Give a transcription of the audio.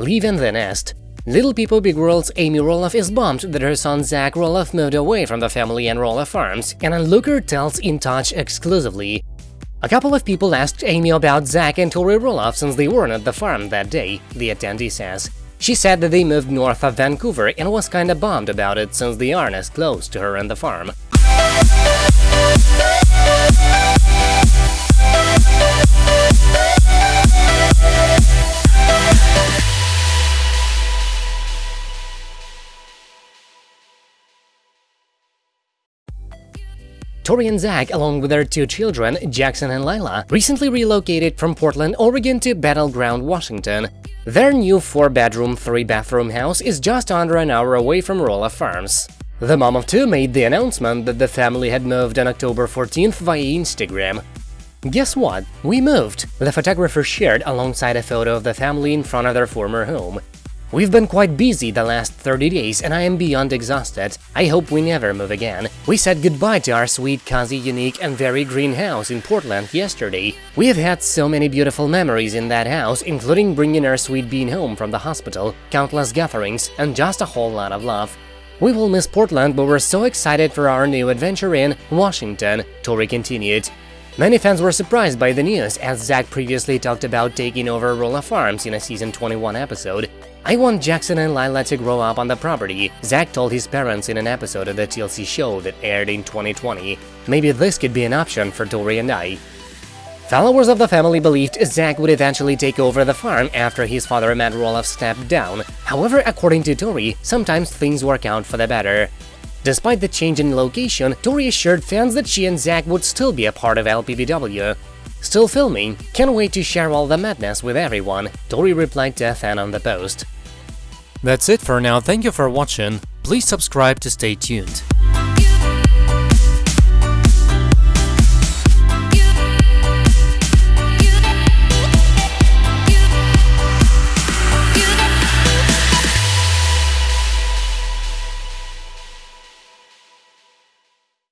leaving the nest. Little People Big World's Amy Roloff is bummed that her son Zach Roloff moved away from the family and Roloff Farms, and a Looker tells In Touch exclusively. A couple of people asked Amy about Zach and Tori Roloff since they weren't at the farm that day, the attendee says. She said that they moved north of Vancouver and was kinda bummed about it since they aren't as close to her and the farm. Tori and Zach, along with their two children, Jackson and Lila, recently relocated from Portland, Oregon to Battle Ground, Washington. Their new 4-bedroom, 3-bathroom house is just under an hour away from Roloff Farms. The mom of two made the announcement that the family had moved on October 14th via Instagram. Guess what? We moved, the photographer shared alongside a photo of the family in front of their former home. We've been quite busy the last 30 days and I am beyond exhausted. I hope we never move again. We said goodbye to our sweet, cozy, unique and very green house in Portland yesterday. We have had so many beautiful memories in that house, including bringing our sweet bean home from the hospital, countless gatherings, and just a whole lot of love. We will miss Portland, but we're so excited for our new adventure in Washington, Tori continued. Many fans were surprised by the news, as Zach previously talked about taking over Roloff Farms in a season 21 episode. I want Jackson and Lila to grow up on the property, Zach told his parents in an episode of the TLC show that aired in 2020. Maybe this could be an option for Tori and I. Followers of the family believed Zach would eventually take over the farm after his father Matt Roloff stepped down. However, according to Tori, sometimes things work out for the better. Despite the change in location, Tori assured fans that she and Zach would still be a part of LPBW. Still filming, can't wait to share all the madness with everyone, Tori replied to a fan on the post. That's it for now, thank you for watching, please subscribe to stay tuned.